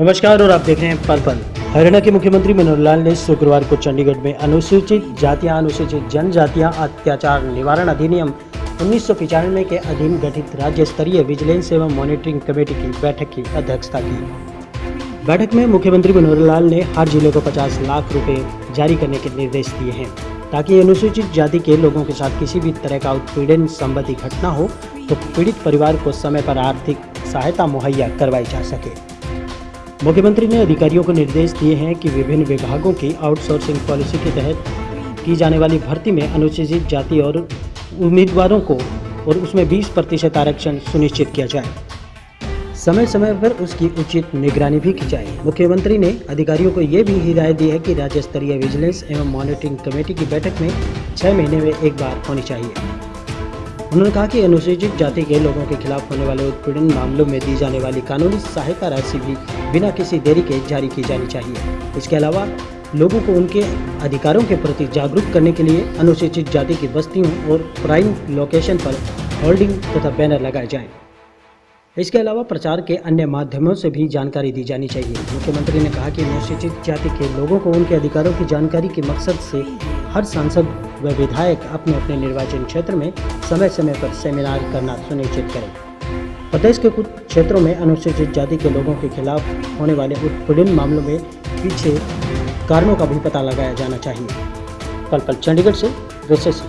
नमस्कार, और आप देख रहे हैं पल पल। हरियाणा के मुख्यमंत्री मनोहर लाल ने शुक्रवार को चंडीगढ़ में अनुसूचित जातियाँ, अनुसूचित जनजातियाँ अत्याचार निवारण अधिनियम उन्नीस के अधीन गठित राज्य स्तरीय विजिलेंस एवं मॉनिटरिंग कमेटी की बैठक की अध्यक्षता की। बैठक में मुख्यमंत्री मनोहर लाल ने हर ज़िले को 50 लाख रुपए जारी करने के निर्देश दिए हैं। ताकि अनुसूचित जाति के लोगों के साथ किसी भी तरह का उत्पीड़न संबंधी घटना हो तो पीड़ित परिवार को समय पर आर्थिक सहायता मुहैया करवाई जा सके। मुख्यमंत्री ने अधिकारियों को निर्देश दिए हैं कि विभिन्न विभागों की आउटसोर्सिंग पॉलिसी के तहत की जाने वाली भर्ती में अनुसूचित जाति और उम्मीदवारों को और उसमें 20 प्रतिशत आरक्षण सुनिश्चित किया जाए। समय समय पर उसकी उचित निगरानी भी की जाए। मुख्यमंत्री ने अधिकारियों को ये भी हिदायत दी है कि राज्य स्तरीय विजिलेंस एवं मॉनिटरिंग कमेटी की बैठक में छः महीने में एक बार होनी चाहिए। उन्होंने कहा कि अनुसूचित जाति के लोगों के खिलाफ होने वाले उत्पीड़न मामलों में दी जाने वाली कानूनी सहायता राशि भी बिना किसी देरी के जारी की जानी चाहिए इसके अलावा, लोगों को उनके अधिकारों के प्रति जागरूक करने के लिए अनुसूचित जाति की बस्तियों और प्राइम लोकेशन पर होल्डिंग तथा बैनर लगाए जाएँ। इसके अलावा, प्रचार के अन्य माध्यमों से भी जानकारी दी जानी चाहिए मुख्यमंत्री ने कहा कि अनुसूचित जाति के लोगों को उनके अधिकारों की जानकारी के मकसद से हर सांसद व विधायक अपने अपने निर्वाचन क्षेत्र में समय समय पर सेमिनार करना सुनिश्चित करें। प्रदेश के कुछ क्षेत्रों में अनुसूचित जाति के लोगों के खिलाफ होने वाले उत्पीड़न मामलों में पीछे कारणों का भी पता लगाया जाना चाहिए। पल पल चंडीगढ़ से विशेष